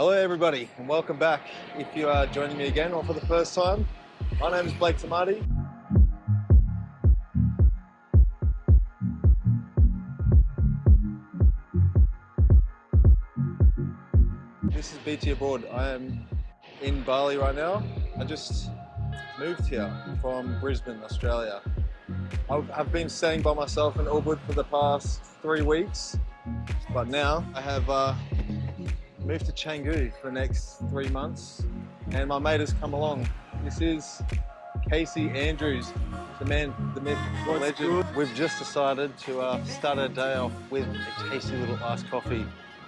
Hello everybody and welcome back. If you are joining me again or for the first time, my name is Blake Tamati. This is BT Abroad. I am in Bali right now. I just moved here from Brisbane, Australia. I've been staying by myself in Ubud for the past three weeks, but now I have uh, moved to Canggu for the next three months and my mate has come along. This is Casey Andrews, the man, the myth, the legend. Good? We've just decided to uh, start our day off with a tasty little iced coffee.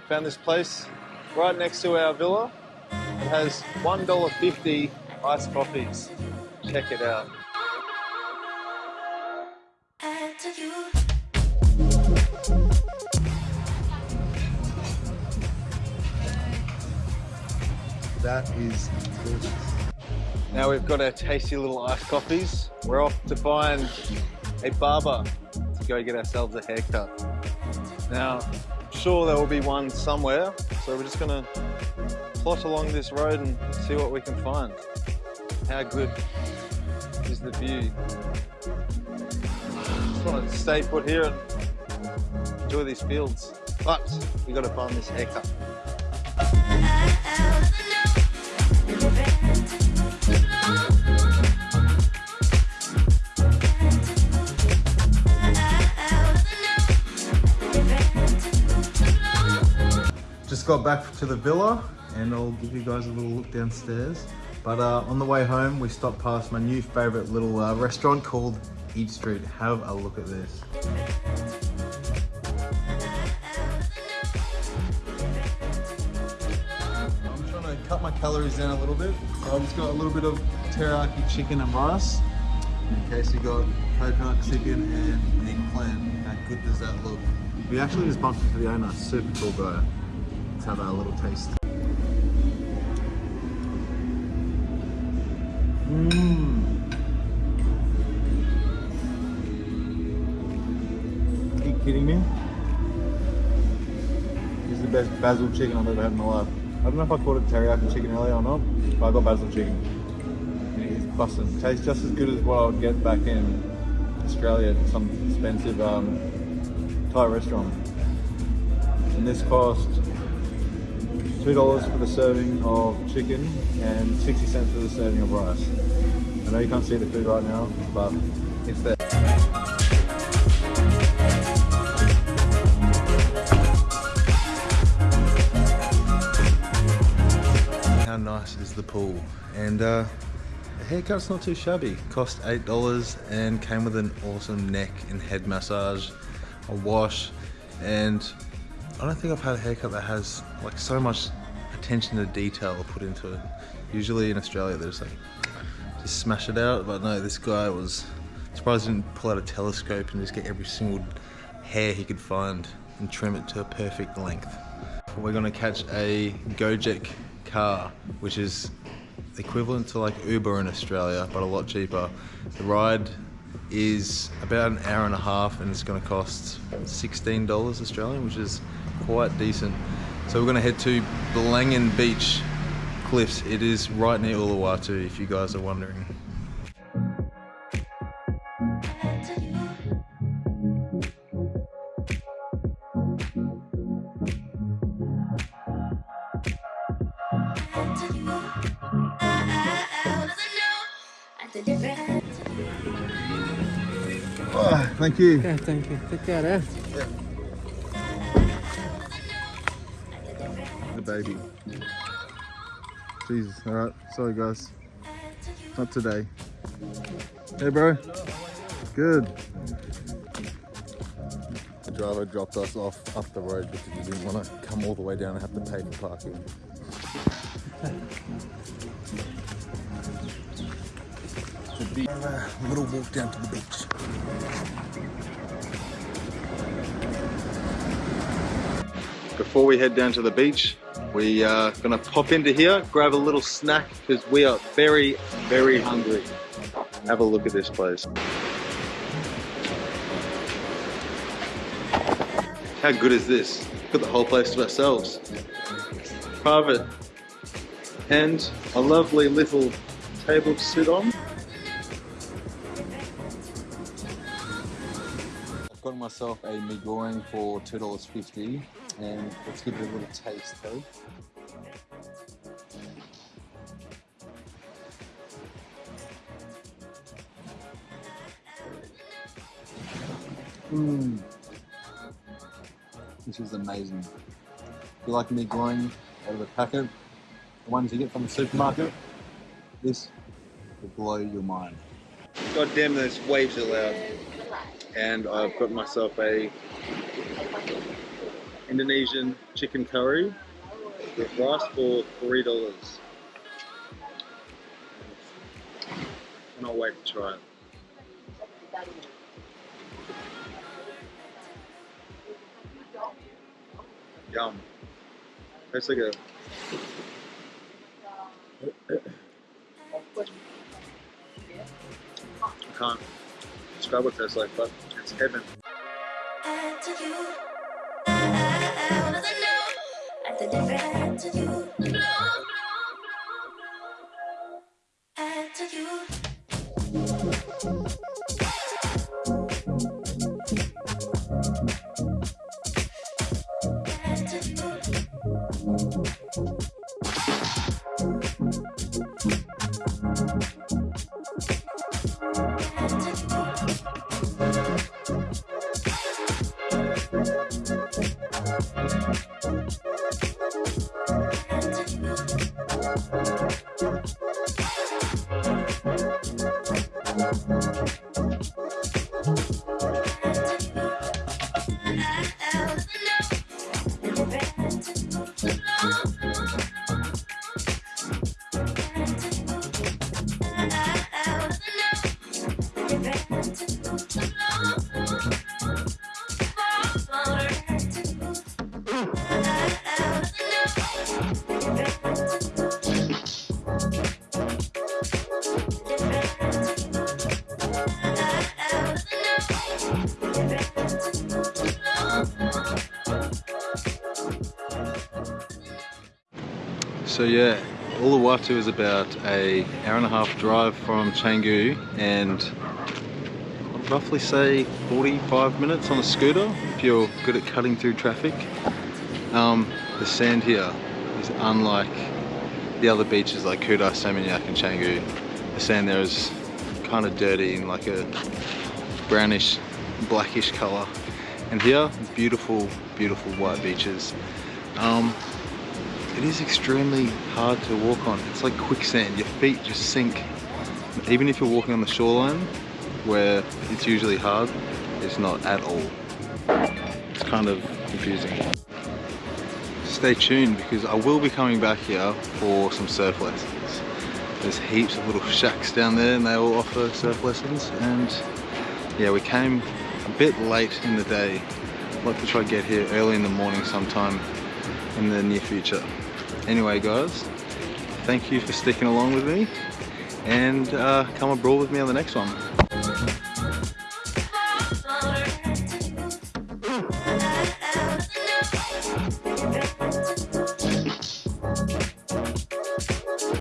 Found this place right next to our villa. It has $1.50 iced coffees. Check it out. That is delicious. Now we've got our tasty little iced coffees. We're off to find a barber to go get ourselves a haircut. Now, I'm sure there will be one somewhere, so we're just gonna plot along this road and see what we can find. How good is the view? Just want to stay put here and enjoy these fields. But we got to find this haircut. Just got back to the villa and I'll give you guys a little look downstairs. But uh, on the way home, we stopped past my new favorite little uh, restaurant called Eat Street. Have a look at this. I'm trying to cut my calories down a little bit. So I've just got a little bit of teriyaki chicken and rice. In case you got coconut chicken and eggplant. How good does that look? We actually just bumped into the owner. Super cool guy. Let's have a little taste. Mmm. Are you kidding me? This is the best basil chicken I've ever had in my life. I don't know if I called it teriyaki chicken earlier or not, but I got basil chicken. it is busting. Tastes just as good as what I would get back in Australia at some expensive um, Thai restaurant. And this cost $2 for the serving of chicken and 60 cents for the serving of rice. I know you can't see the food right now, but it's there. How nice is the pool? And uh, the haircut's not too shabby. Cost $8 and came with an awesome neck and head massage, a wash, and I don't think I've had a haircut that has like so much attention to detail put into it. Usually in Australia they just like just smash it out, but no, this guy was surprised he didn't pull out a telescope and just get every single hair he could find and trim it to a perfect length. We're gonna catch a Gojek car, which is equivalent to like Uber in Australia, but a lot cheaper. The ride is about an hour and a half and it's gonna cost $16 Australian, which is quite decent. So we're gonna head to Balangan Beach Cliffs. It is right near Uluwatu if you guys are wondering. Oh, thank you. Yeah, thank you. Take care, eh? Yeah. Baby. Jesus, alright. Sorry guys. Not today. Hey bro. Good. The driver dropped us off up the road because he didn't want to come all the way down and have to pay for parking. a little walk down to the beach. Before we head down to the beach, we are gonna pop into here, grab a little snack because we are very, very hungry. Have a look at this place. How good is this? Got the whole place to ourselves. private and a lovely little table to sit on. I've got myself a mee goreng for $2.50 and let's give it a little taste though. Mmm. This is amazing. If you like mee goreng out of the packet, the ones you get from the supermarket, this will blow your mind. God damn, those waves are loud. And I've got myself a Indonesian chicken curry with rice for three dollars. Cannot wait to try it. Yum. Tastes like a I can't describe what it tastes like, but it's heaven. to you. To you. So yeah, Uluwatu is about a hour and a half drive from Canggu and I'd roughly say 45 minutes on a scooter if you're good at cutting through traffic. Um, the sand here is unlike the other beaches like Kuta, Seminyak and Canggu. The sand there is kind of dirty in like a brownish, blackish color. And here, beautiful, beautiful white beaches. Um, it is extremely hard to walk on. It's like quicksand, your feet just sink. Even if you're walking on the shoreline, where it's usually hard, it's not at all. It's kind of confusing. Stay tuned because I will be coming back here for some surf lessons. There's heaps of little shacks down there and they all offer surf lessons and yeah, we came a bit late in the day. I'd like to try to get here early in the morning sometime in the near future. Anyway guys, thank you for sticking along with me and uh, come abroad with me on the next one.